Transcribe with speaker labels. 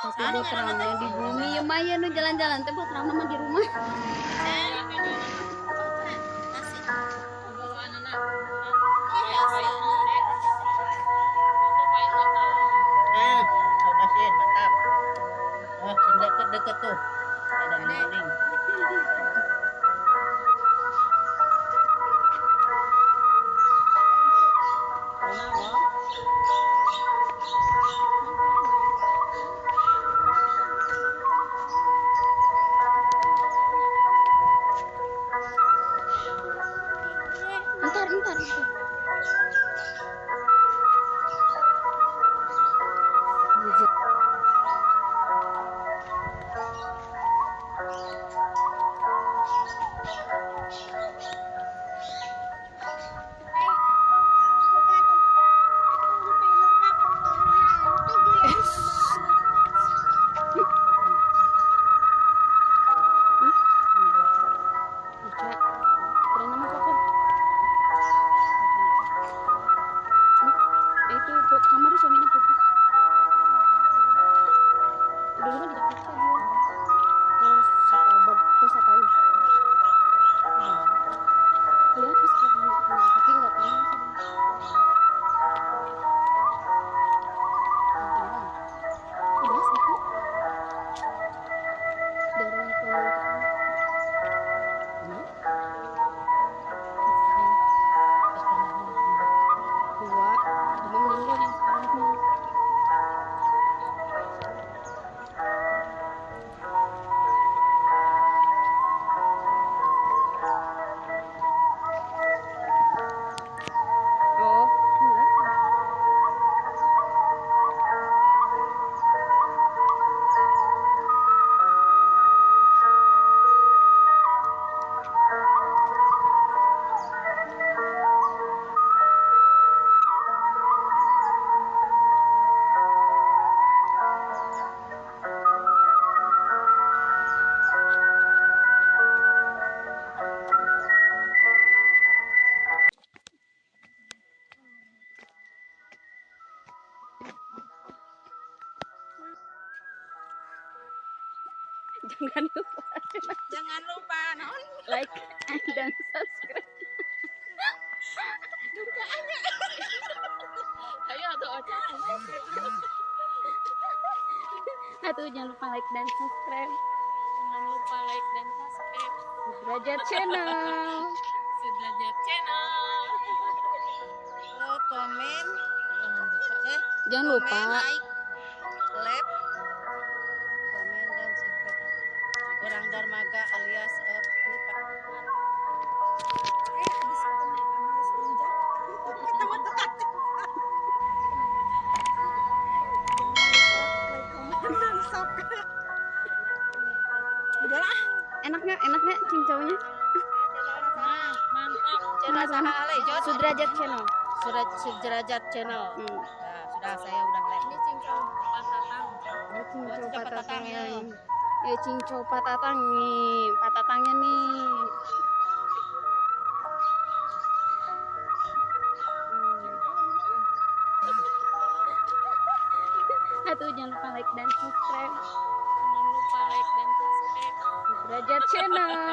Speaker 1: Tapi buat ramnya di bumi ya Maya nu jalan-jalan teh buat ram mah di rumah.
Speaker 2: Nah. Oh, deket-deket tuh. Ada guling.
Speaker 1: Jangan lupa
Speaker 2: Jangan lupa non.
Speaker 1: like dan subscribe
Speaker 2: Ayo tuh Ocha.
Speaker 1: Atuh jangan lupa like dan subscribe
Speaker 2: Jangan lupa like dan subscribe
Speaker 1: Derajat channel
Speaker 2: Sederajat channel. Oh, komen. Jangan lupa eh.
Speaker 1: jangan lupa
Speaker 2: Komen, like, Like, komen dan subscribe. Udahlah.
Speaker 1: enaknya enaknya cincaunya
Speaker 2: Nah, mantap. Channel saha ale, Jod.
Speaker 1: Sudrajat channel
Speaker 2: Sudah Sudrajat channel.
Speaker 1: hmm.
Speaker 2: Nah, sudah saya udah live. Ini cincau patatang.
Speaker 1: Oh, cincau
Speaker 2: patatang
Speaker 1: ya. cincau patatang nih patatangnya nih Atuh jangan lupa like dan subscribe
Speaker 2: Jangan lupa like dan subscribe.
Speaker 1: Derajat channel